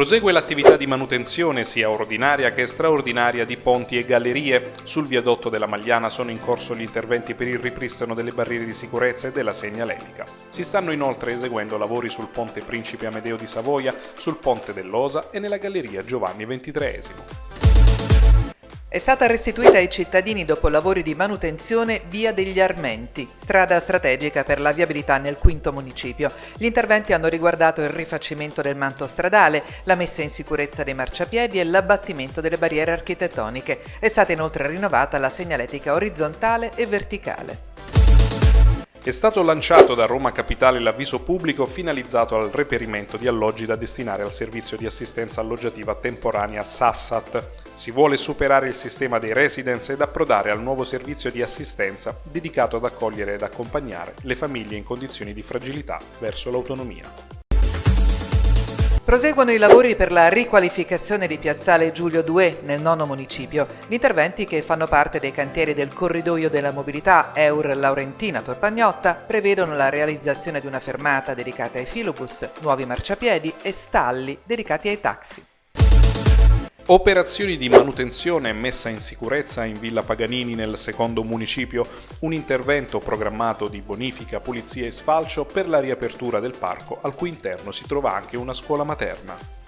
Prosegue l'attività di manutenzione sia ordinaria che straordinaria di ponti e gallerie. Sul viadotto della Magliana sono in corso gli interventi per il ripristino delle barriere di sicurezza e della segnaletica. Si stanno inoltre eseguendo lavori sul ponte Principe Amedeo di Savoia, sul ponte dell'Osa e nella galleria Giovanni XXIII. È stata restituita ai cittadini dopo lavori di manutenzione via degli Armenti, strada strategica per la viabilità nel quinto municipio. Gli interventi hanno riguardato il rifacimento del manto stradale, la messa in sicurezza dei marciapiedi e l'abbattimento delle barriere architettoniche. È stata inoltre rinnovata la segnaletica orizzontale e verticale. È stato lanciato da Roma Capitale l'avviso pubblico finalizzato al reperimento di alloggi da destinare al servizio di assistenza alloggiativa temporanea SASSAT. Si vuole superare il sistema dei residence ed approdare al nuovo servizio di assistenza dedicato ad accogliere ed accompagnare le famiglie in condizioni di fragilità verso l'autonomia. Proseguono i lavori per la riqualificazione di Piazzale Giulio II nel nono municipio, gli interventi che fanno parte dei cantieri del corridoio della mobilità Eur Laurentina Torpagnotta prevedono la realizzazione di una fermata dedicata ai filobus, nuovi marciapiedi e stalli dedicati ai taxi. Operazioni di manutenzione e messa in sicurezza in Villa Paganini nel secondo municipio, un intervento programmato di bonifica, pulizia e sfalcio per la riapertura del parco, al cui interno si trova anche una scuola materna.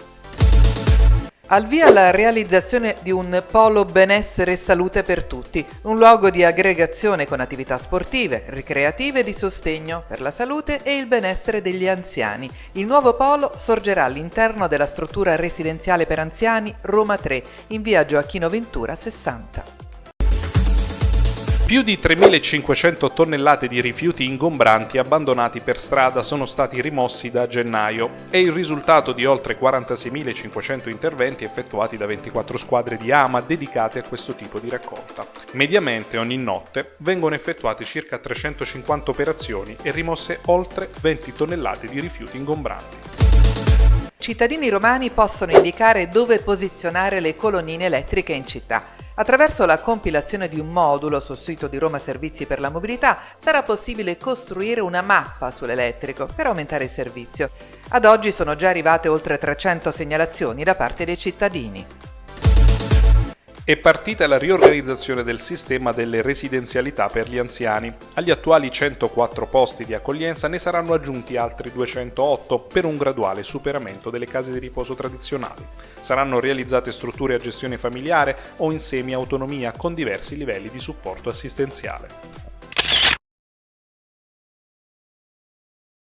Al via la realizzazione di un polo benessere e salute per tutti, un luogo di aggregazione con attività sportive, ricreative e di sostegno per la salute e il benessere degli anziani. Il nuovo polo sorgerà all'interno della struttura residenziale per anziani Roma 3, in via Gioacchino Ventura 60. Più di 3.500 tonnellate di rifiuti ingombranti abbandonati per strada sono stati rimossi da gennaio. È il risultato di oltre 46.500 interventi effettuati da 24 squadre di AMA dedicate a questo tipo di raccolta. Mediamente ogni notte vengono effettuate circa 350 operazioni e rimosse oltre 20 tonnellate di rifiuti ingombranti. Cittadini romani possono indicare dove posizionare le colonnine elettriche in città. Attraverso la compilazione di un modulo sul sito di Roma Servizi per la Mobilità sarà possibile costruire una mappa sull'elettrico per aumentare il servizio. Ad oggi sono già arrivate oltre 300 segnalazioni da parte dei cittadini. È partita la riorganizzazione del sistema delle residenzialità per gli anziani. Agli attuali 104 posti di accoglienza ne saranno aggiunti altri 208 per un graduale superamento delle case di riposo tradizionali. Saranno realizzate strutture a gestione familiare o in semi-autonomia con diversi livelli di supporto assistenziale.